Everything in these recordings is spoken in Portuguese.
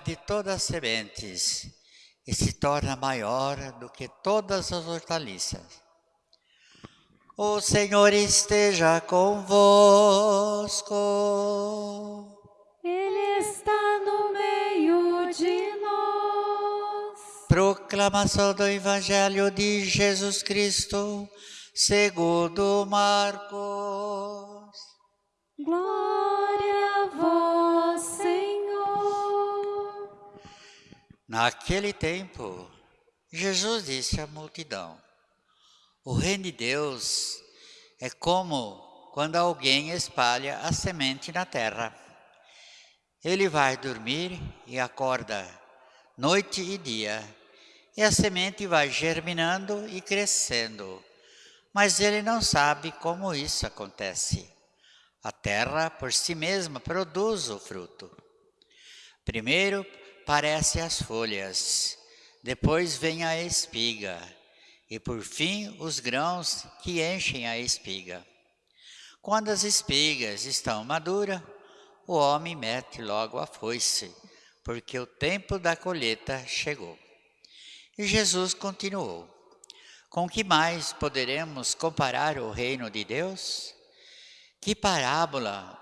de todas as sementes e se torna maior do que todas as hortaliças. O Senhor esteja convosco. Ele está no meio de nós. Proclamação do Evangelho de Jesus Cristo, segundo Marcos. Naquele tempo, Jesus disse à multidão: O reino de Deus é como quando alguém espalha a semente na terra. Ele vai dormir e acorda noite e dia, e a semente vai germinando e crescendo, mas ele não sabe como isso acontece. A terra por si mesma produz o fruto. Primeiro parecem as folhas, depois vem a espiga, e por fim os grãos que enchem a espiga. Quando as espigas estão maduras, o homem mete logo a foice, porque o tempo da colheita chegou. E Jesus continuou: Com que mais poderemos comparar o reino de Deus? Que parábola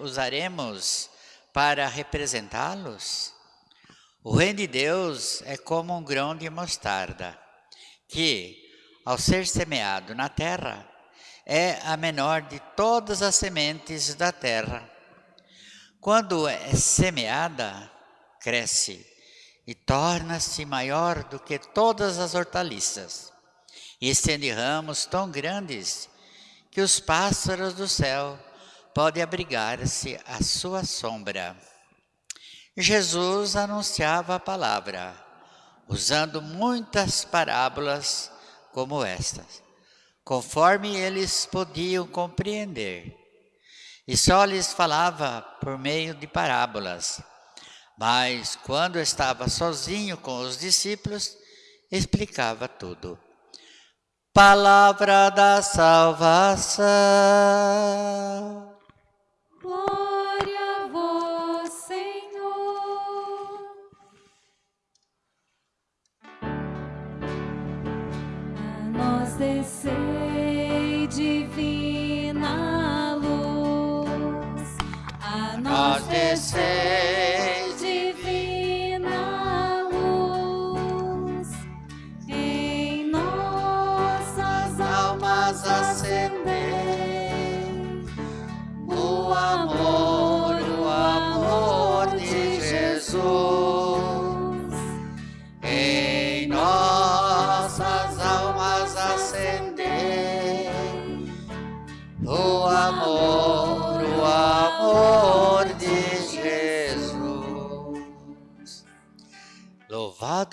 usaremos para representá-los? O reino de Deus é como um grão de mostarda, que, ao ser semeado na terra, é a menor de todas as sementes da terra quando é semeada, cresce e torna-se maior do que todas as hortaliças, e estende ramos tão grandes que os pássaros do céu podem abrigar-se à sua sombra. Jesus anunciava a palavra, usando muitas parábolas como estas, conforme eles podiam compreender e só lhes falava por meio de parábolas. Mas quando estava sozinho com os discípulos, explicava tudo. Palavra da salvação. Descei divina luz. A nós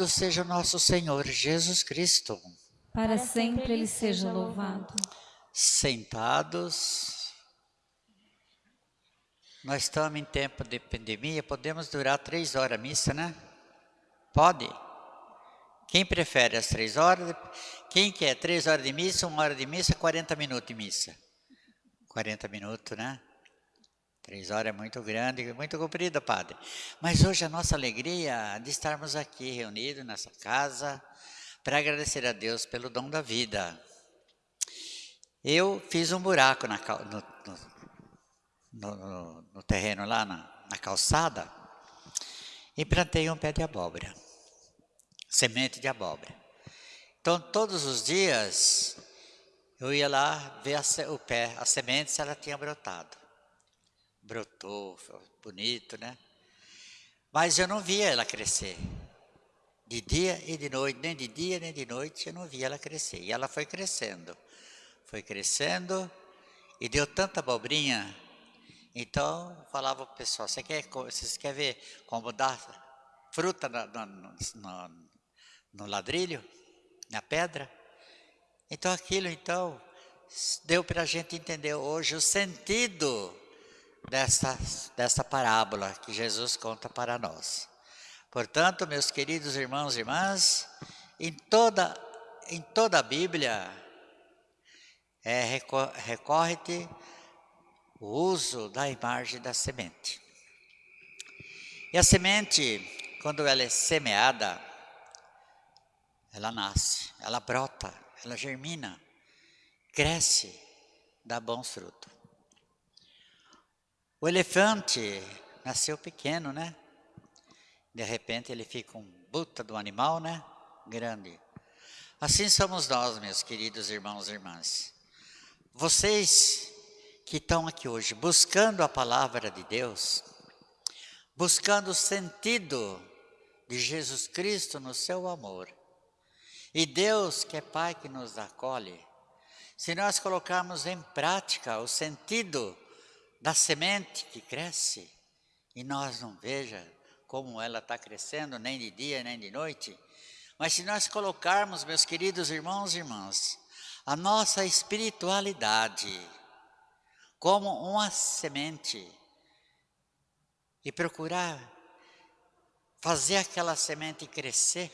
Louvado seja o nosso Senhor Jesus Cristo. Para sempre ele seja louvado. Sentados. Nós estamos em tempo de pandemia, podemos durar três horas a missa, né? Pode? Quem prefere as três horas? Quem quer três horas de missa, uma hora de missa, 40 minutos de missa? 40 minutos, né? Três horas é muito grande, muito comprida, padre. Mas hoje a nossa alegria de estarmos aqui reunidos nessa casa para agradecer a Deus pelo dom da vida. Eu fiz um buraco na no, no- no- no terreno lá na, na calçada e plantei um pé de abóbora, semente de abóbora. Então, todos os dias eu ia lá ver a o pé, a semente, se ela tinha brotado. Brotou, bonito, né? Mas eu não via ela crescer. De dia e de noite, nem de dia nem de noite, eu não via ela crescer. E ela foi crescendo, foi crescendo e deu tanta abobrinha. Então, eu falava para o pessoal, você quer, vocês querem ver como dá fruta na- no, no- no ladrilho, na pedra? Então, aquilo, então, deu para a gente entender hoje o sentido dessa, dessa parábola que Jesus conta para nós. Portanto, meus queridos irmãos e irmãs, em toda, em toda a Bíblia é reco- recorre-te o uso da imagem da semente. E a semente, quando ela é semeada, ela nasce, ela brota, ela germina, cresce, dá bons frutos. O elefante nasceu pequeno, né? De repente ele fica um buta do animal, né? Grande. Assim somos nós, meus queridos irmãos e irmãs. Vocês que estão aqui hoje buscando a palavra de Deus, buscando o sentido de Jesus Cristo no seu amor, e Deus, que é Pai que nos acolhe, se nós colocarmos em prática o sentido da semente que cresce, e nós não veja como ela está crescendo, nem de dia, nem de noite, mas se nós colocarmos, meus queridos irmãos e irmãs, a nossa espiritualidade como uma semente e procurar fazer aquela semente crescer,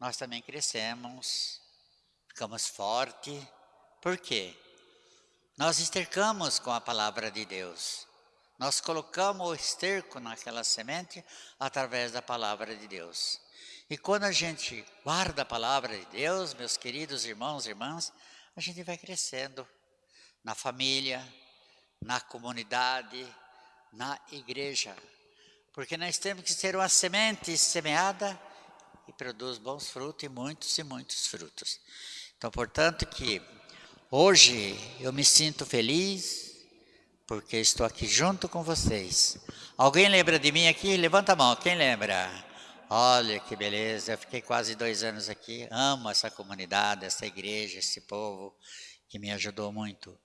nós também crescemos, ficamos fortes. Por quê? Nós estercamos com a palavra de Deus. Nós colocamos o esterco naquela semente através da palavra de Deus. E quando a gente guarda a palavra de Deus, meus queridos irmãos e irmãs, a gente vai crescendo na família, na comunidade, na igreja. Porque nós temos que ser uma semente semeada e produz bons frutos e muitos e muitos frutos. Então, portanto, que hoje eu me sinto feliz porque estou aqui junto com vocês. Alguém lembra de mim aqui? Levanta a mão, quem lembra? Olha que beleza, eu fiquei quase dois anos aqui, amo essa comunidade, essa igreja, esse povo que me ajudou muito.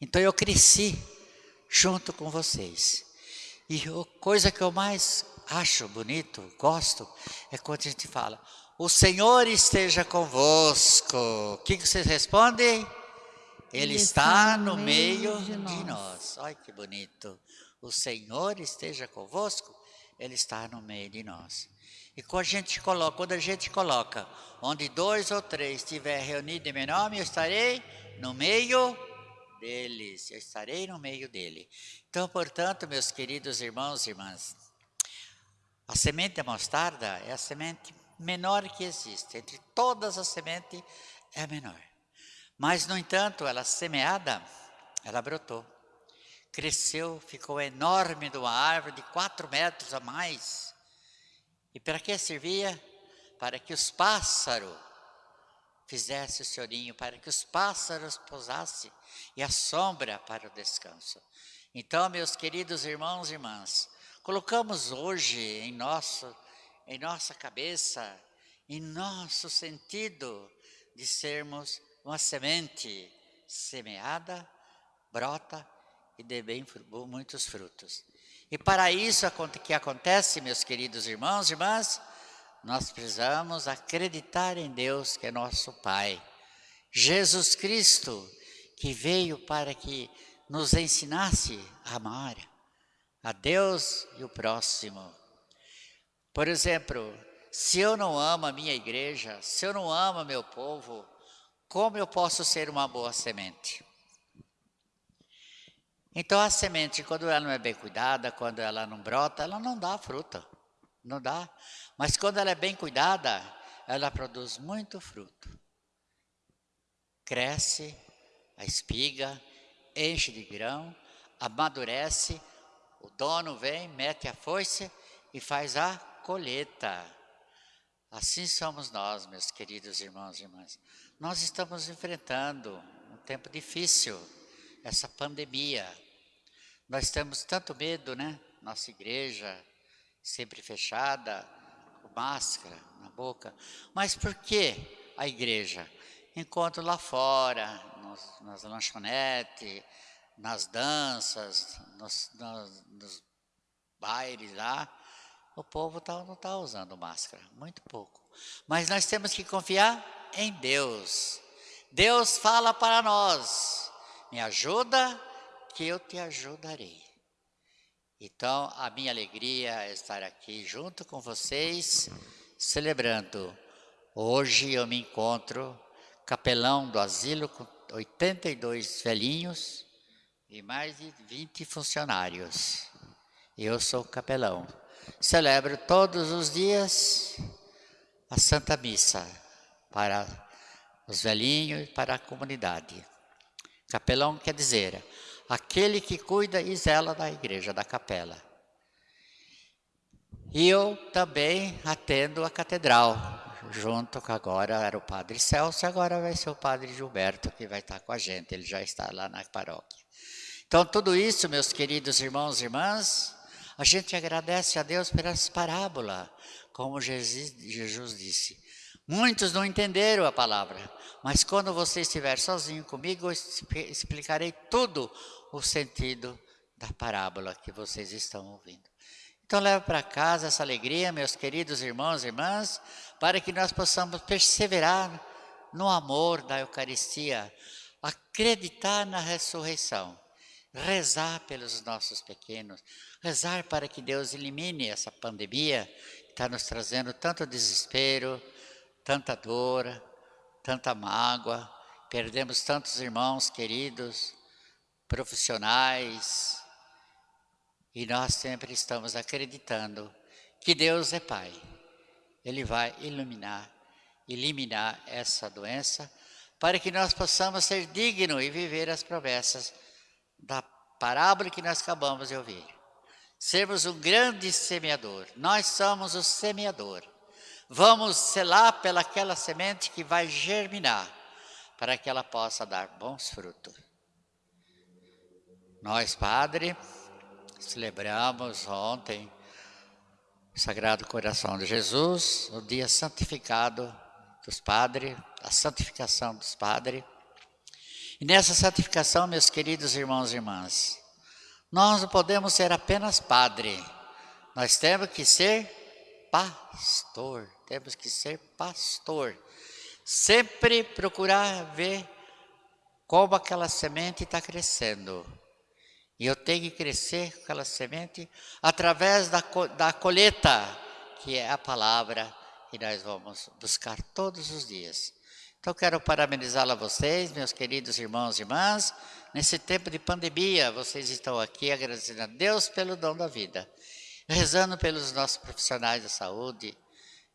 Então eu cresci junto com vocês. E a coisa que eu mais acho bonito, gosto, é quando a gente fala, o Senhor esteja convosco. O que, vocês respondem? Ele, Ele está, no meio, meio de, nós. de nós. Olha que bonito. O Senhor esteja convosco, Ele está no meio de nós. E quando a gente coloca, quando a gente coloca, onde dois ou três estiver reunidos em meu nome, eu estarei no meio deles, eu estarei no meio dele. Então, portanto, meus queridos irmãos e irmãs, a semente da mostarda é a semente menor que existe, entre todas as sementes é a menor. Mas, no entanto, ela semeada, ela brotou, cresceu, ficou enorme de uma árvore de quatro metros a mais. E para que servia? Para que os pássaros fizesse o seu ninho, para que os pássaros pousassem e a sombra para o descanso. Então, meus queridos irmãos e irmãs, colocamos hoje em, nosso, em nossa cabeça, em nosso sentido de sermos uma semente semeada, brota e dê bem muitos frutos. E para isso que acontece, meus queridos irmãos e irmãs, nós precisamos acreditar em Deus que é nosso Pai. Jesus Cristo, que veio para que nos ensinasse a amar a Deus e o próximo. Por exemplo, se eu não amo a minha igreja, se eu não amo meu povo, como eu posso ser uma boa semente? Então a semente, quando ela não é bem cuidada, quando ela não brota, ela não dá fruta, não dá. Mas quando ela é bem cuidada, ela produz muito fruto. Cresce a espiga, enche de grão, amadurece, o dono vem, mete a foice e faz a colheita. Assim somos nós, meus queridos irmãos e irmãs. Nós estamos enfrentando um tempo difícil, essa pandemia. Nós temos tanto medo, né? Nossa igreja sempre fechada, máscara na boca. Mas por que a igreja? Enquanto lá fora, nos, nas lanchonetes, nas danças, nos, nos, nos bailes lá, o povo tá, não está usando máscara, muito pouco. Mas nós temos que confiar em Deus. Deus fala para nós: me ajuda, que eu te ajudarei. Então, a minha alegria é estar aqui junto com vocês, celebrando. Hoje eu me encontro capelão do asilo com 82 velhinhos e mais de 20 funcionários. Eu sou capelão. Celebro todos os dias a Santa Missa para os velhinhos e para a comunidade. Capelão quer dizer aquele que cuida e zela da igreja, da capela. E eu também atendo a catedral, junto com agora era o padre Celso, agora vai ser o padre Gilberto que vai estar com a gente, ele já está lá na paróquia. Então, tudo isso, meus queridos irmãos e irmãs, a gente agradece a Deus essa parábola, como Jesus, Jesus disse. Muitos não entenderam a palavra, mas quando você estiver sozinho comigo, eu explicarei tudo o sentido da parábola que vocês estão ouvindo. Então leve para casa essa alegria, meus queridos irmãos e irmãs, para que nós possamos perseverar no amor da Eucaristia, acreditar na ressurreição, rezar pelos nossos pequenos, rezar para que Deus elimine essa pandemia que está nos trazendo tanto desespero, tanta dor, tanta mágoa, perdemos tantos irmãos queridos, profissionais, e nós sempre estamos acreditando que Deus é Pai. Ele vai iluminar, eliminar essa doença, para que nós possamos ser dignos e viver as promessas da parábola que nós acabamos de ouvir. Sermos um grande semeador. Nós somos o semeador. Vamos selar pelaquela semente que vai germinar, para que ela possa dar bons frutos. Nós, Padre, celebramos ontem o Sagrado Coração de Jesus, o dia santificado dos padres, a santificação dos padres. E nessa santificação, meus queridos irmãos e irmãs, nós não podemos ser apenas padre, nós temos que ser pastor, temos que ser pastor. Sempre procurar ver como aquela semente está crescendo. E eu tenho que crescer com aquela semente através da, da colheita, que é a palavra que nós vamos buscar todos os dias. Então, quero parabenizá-la a vocês, meus queridos irmãos e irmãs. Nesse tempo de pandemia, vocês estão aqui agradecendo a Deus pelo dom da vida rezando pelos nossos profissionais da saúde,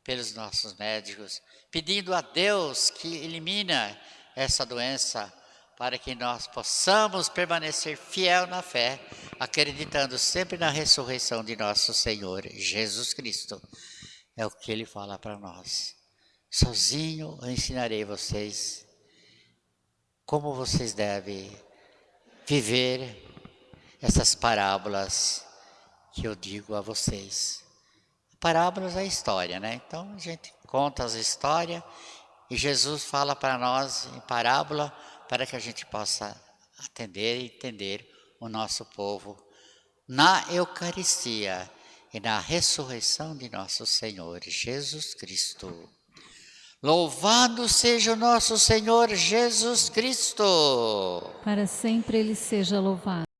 pelos nossos médicos, pedindo a Deus que elimina essa doença para que nós possamos permanecer fiel na fé, acreditando sempre na ressurreição de nosso Senhor Jesus Cristo. É o que ele fala para nós. Sozinho eu ensinarei vocês como vocês devem viver essas parábolas que eu digo a vocês. Parábolas é história, né? Então a gente conta as histórias e Jesus fala para nós em parábola para que a gente possa atender e entender o nosso povo na Eucaristia e na ressurreição de nosso Senhor Jesus Cristo. Louvado seja o nosso Senhor Jesus Cristo! Para sempre ele seja louvado.